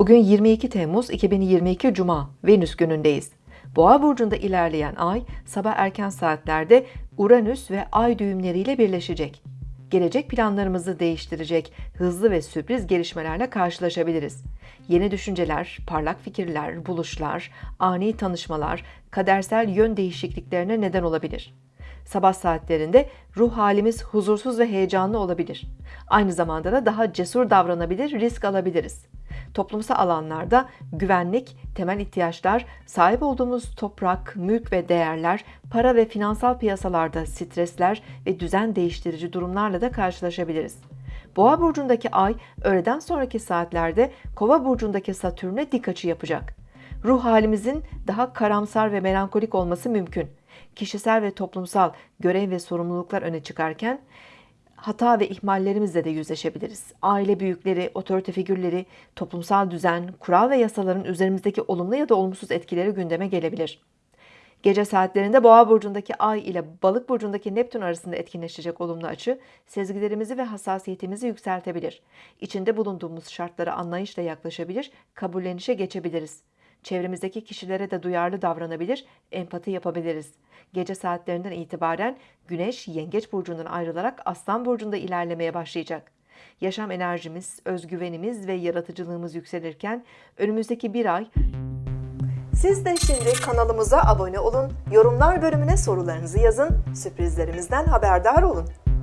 Bugün 22 Temmuz 2022 Cuma, Venüs günündeyiz. Boğa burcunda ilerleyen ay sabah erken saatlerde Uranüs ve Ay düğümleriyle birleşecek. Gelecek planlarımızı değiştirecek hızlı ve sürpriz gelişmelerle karşılaşabiliriz. Yeni düşünceler, parlak fikirler, buluşlar, ani tanışmalar, kadersel yön değişikliklerine neden olabilir. Sabah saatlerinde ruh halimiz huzursuz ve heyecanlı olabilir. Aynı zamanda da daha cesur davranabilir, risk alabiliriz. Toplumsal alanlarda güvenlik, temel ihtiyaçlar, sahip olduğumuz toprak, mülk ve değerler, para ve finansal piyasalarda stresler ve düzen değiştirici durumlarla da karşılaşabiliriz. Boğa burcundaki ay öğleden sonraki saatlerde Kova burcundaki Satürn'e dik açı yapacak. Ruh halimizin daha karamsar ve melankolik olması mümkün. Kişisel ve toplumsal görev ve sorumluluklar öne çıkarken hata ve ihmallerimizle de yüzleşebiliriz. Aile büyükleri, otorite figürleri, toplumsal düzen, kural ve yasaların üzerimizdeki olumlu ya da olumsuz etkileri gündeme gelebilir. Gece saatlerinde Boğa burcundaki Ay ile Balık burcundaki Neptün arasında etkinleşecek olumlu açı sezgilerimizi ve hassasiyetimizi yükseltebilir. İçinde bulunduğumuz şartlara anlayışla yaklaşabilir, kabullenişe geçebiliriz. Çevremizdeki kişilere de duyarlı davranabilir, empati yapabiliriz. Gece saatlerinden itibaren Güneş Yengeç burcundan ayrılarak Aslan burcunda ilerlemeye başlayacak. Yaşam enerjimiz, özgüvenimiz ve yaratıcılığımız yükselirken önümüzdeki bir ay siz de şimdi kanalımıza abone olun, yorumlar bölümüne sorularınızı yazın, sürprizlerimizden haberdar olun.